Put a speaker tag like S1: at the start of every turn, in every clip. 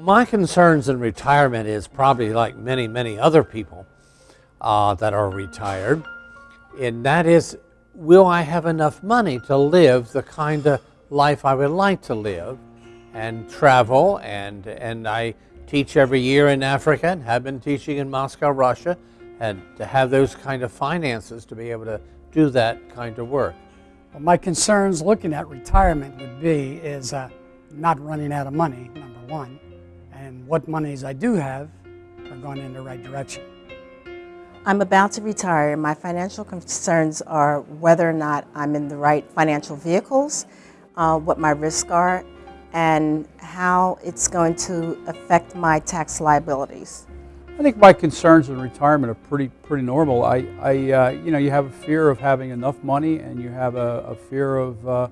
S1: My concerns in retirement is probably like many, many other people uh, that are retired, and that is, will I have enough money to live the kind of life I would like to live and travel and, and I teach every year in Africa and have been teaching in Moscow, Russia, and to have those kind of finances to be able to do that kind of work.
S2: Well, my concerns looking at retirement would be is uh, not running out of money, number one, and what monies I do have are going in the right direction.
S3: I'm about to retire. My financial concerns are whether or not I'm in the right financial vehicles, uh, what my risks are, and how it's going to affect my tax liabilities.
S4: I think my concerns in retirement are pretty pretty normal. I, I uh, you know, you have a fear of having enough money, and you have a, a fear of uh,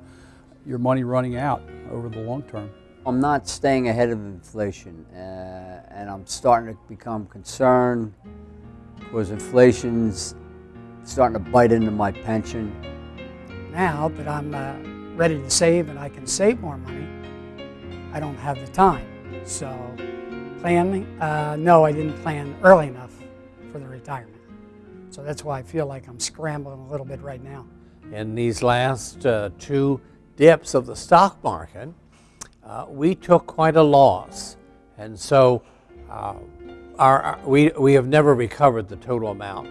S4: your money running out over the long term.
S5: I'm not staying ahead of inflation, uh, and I'm starting to become concerned because inflation's starting to bite into my pension.
S2: Now that I'm uh, ready to save and I can save more money, I don't have the time. So planning, uh, no, I didn't plan early enough for the retirement. So that's why I feel like I'm scrambling a little bit right now.
S1: In these last uh, two dips of the stock market, uh, we took quite a loss. And so uh, our, we, we have never recovered the total amount